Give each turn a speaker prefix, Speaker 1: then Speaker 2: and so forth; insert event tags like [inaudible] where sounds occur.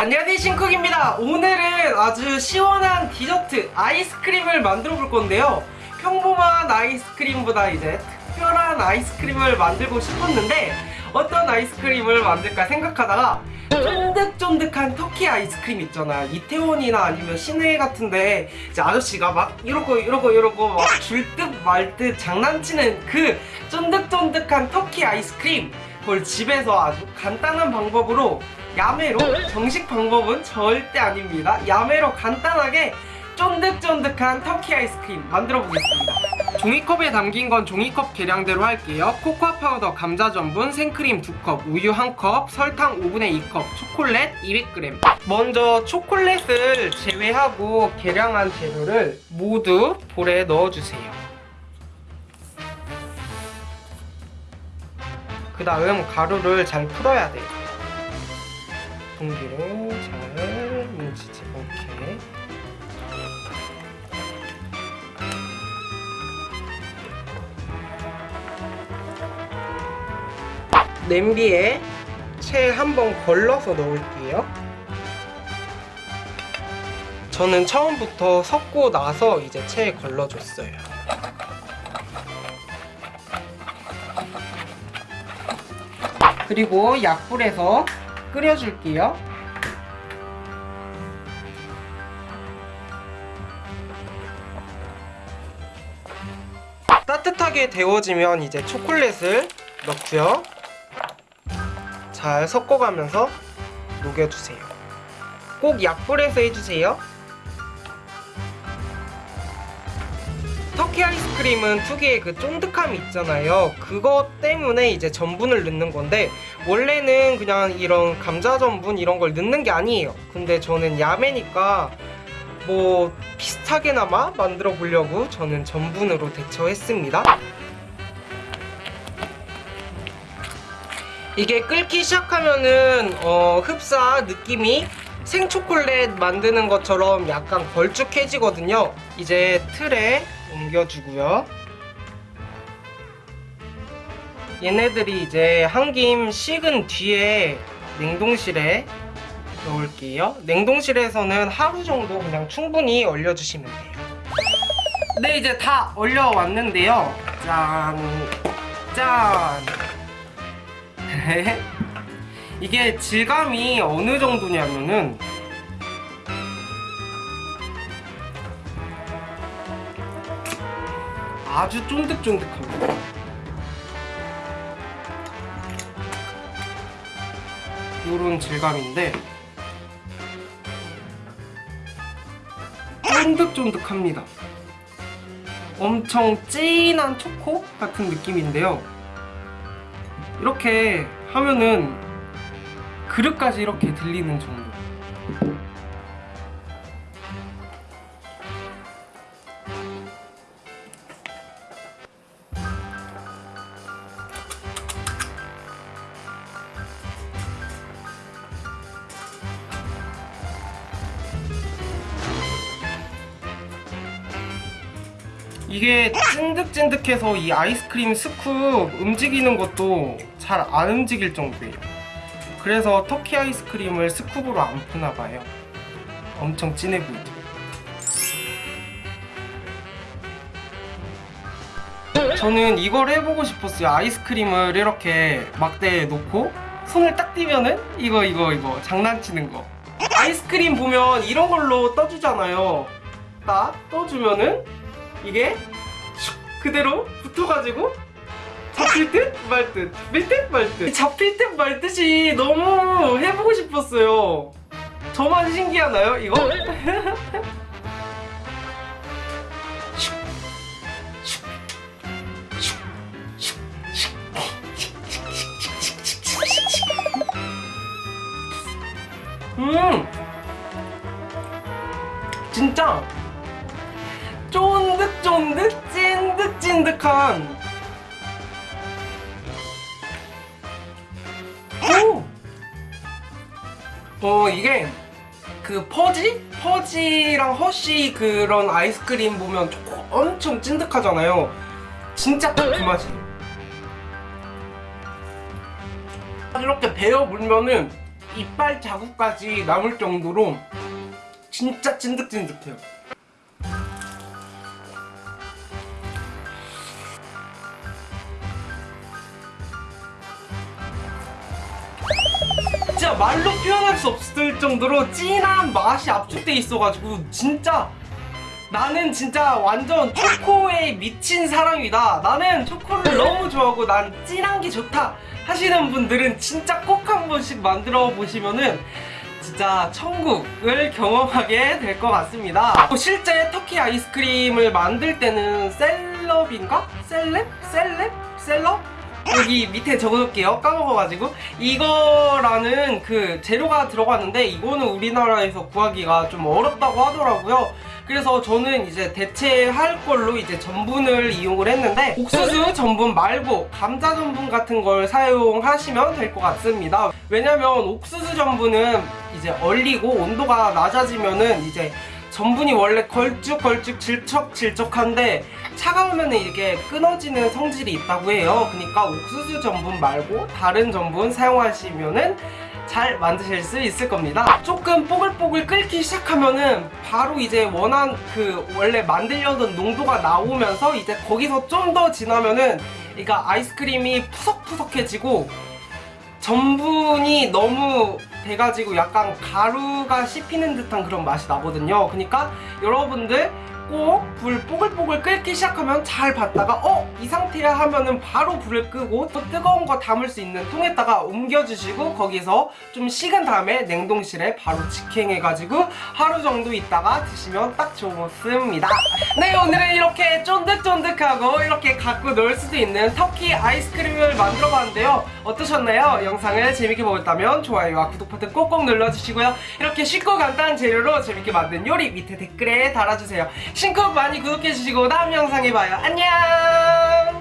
Speaker 1: 안녕하세요 신쿡입니다. 오늘은 아주 시원한 디저트 아이스크림을 만들어 볼 건데요. 평범한 아이스크림보다 이제 특별한 아이스크림을 만들고 싶었는데 어떤 아이스크림을 만들까 생각하다가 쫀득쫀득한 터키 아이스크림 있잖아요 이태원이나 아니면 시내 같은데 이제 아저씨가 막 이러고 이러고 이러고 막 줄 듯 말 듯 장난치는 그 쫀득쫀득한 터키 아이스크림 그걸 집에서 아주 간단한 방법으로 야매로 정식 방법은 절대 아닙니다. 야매로 간단하게 쫀득쫀득한 터키 아이스크림 만들어 보겠습니다. 종이컵에 담긴 건 종이컵 계량대로 할게요. 코코아 파우더 감자 전분 생크림 2컵 우유 1컵 설탕 5분의 2컵 초콜릿 200g 먼저 초콜릿을 제외하고 계량한 재료를 모두 볼에 넣어주세요 그 다음 가루를 잘 풀어야 돼요. 공기를 잘 뭉치지. 않게 냄비에 채 한번 걸러서 넣을게요. 저는 처음부터 섞고 나서 이제 채에 걸러줬어요 그리고 약불에서 끓여줄게요. 따뜻하게 데워지면 이제 초콜릿을 넣고요. 잘 섞어가면서 녹여주세요. 꼭 약불에서 해주세요 터키 아이스크림은 특유의 그 쫀득함이 있잖아요. 그것 때문에 이제 전분을 넣는 건데 원래는 그냥 이런 감자 전분 이런 걸 넣는 게 아니에요. 근데 저는 야매니까 뭐 비슷하게나마 만들어 보려고 저는 전분으로 대처했습니다. 이게 끓기 시작하면은 어, 흡사 느낌이 생초콜릿 만드는 것처럼 약간 걸쭉해지거든요. 이제 틀에 옮겨주고요. 얘네들이 이제 한 김 식은 뒤에 냉동실에 넣을게요. 냉동실에서는 하루 정도 그냥 충분히 얼려주시면 돼요. 네 이제 다 얼려왔는데요. 짠 짠. [laughs] 이게 질감이 어느 정도냐면은 아주 쫀득쫀득합니다 요런 질감인데 쫀득쫀득합니다. 엄청 진한 초코 같은 느낌인데요. 이렇게 하면은 그릇까지 이렇게 들리는 정도 이게 찐득찐득해서 이 아이스크림 스쿱 움직이는 것도 잘 안 움직일 정도예요. 그래서 터키 아이스크림을 스쿱으로 안 푸나봐요. 엄청 진해 보이죠? 저는 이걸 해보고 싶었어요. 아이스크림을 이렇게 막대에 놓고 손을 딱 띄면은 이거 이거 이거 장난치는 거. 아이스크림 보면 이런 걸로 떠주잖아요. 딱 떠주면은 이게 슉 그대로 붙어가지고 잡힐 듯 말 듯, 잡힐 듯말 듯. 잡힐 듯 말 듯이 너무 해보고 싶었어요. 저만 신기하나요, 이거? 슉. 음, 진짜 쫀득쫀득 찐득 찐득한 오! 어 이게 그 퍼지? 퍼지랑 허쉬 그런 아이스크림 보면 초코 엄청 찐득하잖아요 진짜 딱 그 맛이에요 이렇게 베어 물면은 이빨 자국까지 남을 정도로 진짜 찐득찐득해요. 진짜 말로 표현할 수 없을 정도로 진한 맛이 압축돼 있어가지고 진짜 나는 진짜 완전 초코에 미친 사람이다. 나는 초코를 너무 좋아하고 난 진한 게 좋다 하시는 분들은 진짜 꼭 한 번씩 만들어 보시면은 진짜 천국을 경험하게 될 것 같습니다. 실제 터키 아이스크림을 만들 때는 셀럽인가? 셀렙? 셀렙? 셀럽? 여기 밑에 적어놓을게요. 까먹어가지고 이거라는 그 재료가 들어갔는데 이거는 우리나라에서 구하기가 좀 어렵다고 하더라고요. 그래서 저는 이제 대체할 걸로 이제 전분을 이용을 했는데 옥수수 전분 말고 감자 전분 같은 걸 사용하시면 될 것 같습니다. 왜냐면 옥수수 전분은 이제 얼리고 온도가 낮아지면은 이제 전분이 원래 걸쭉걸쭉 질척질척한데 차가우면 이게 끊어지는 성질이 있다고 해요. 그러니까 옥수수 전분 말고 다른 전분 사용하시면은 잘 만드실 수 있을 겁니다. 조금 뽀글뽀글 끓기 시작하면은 바로 이제 원한 그 원래 만들려던 농도가 나오면서 이제 거기서 좀 더 지나면은 그러니까 아이스크림이 푸석푸석해지고 전분이 너무 돼가지고 약간 가루가 씹히는 듯한 그런 맛이 나거든요. 그러니까 여러분들 꼭 불 뽀글뽀글 끓 기 시작하면 잘 봤다가 어? 이 상태야 하면은 바로 불을 끄고 또 뜨거운 거 담을 수 있는 통에다가 옮겨주시고 거기서 좀 식은 다음에 냉동실에 바로 직행해가지고 하루 정도 있다가 드시면 딱 좋습니다. 네 오늘은 이렇게 쫀득쫀득하고 이렇게 갖고 놀 수도 있는 터키 아이스크림을 만들어 봤는데요. 어떠셨나요? 영상을 재밌게 보셨다면 좋아요와 구독 버튼 꼭꼭 눌러주시고요. 이렇게 쉽고 간단한 재료로 재밌게 만든 요리 밑에 댓글에 달아주세요. 신곡 많이 구독해주시고 다음 영 영상 해봐요. 안녕!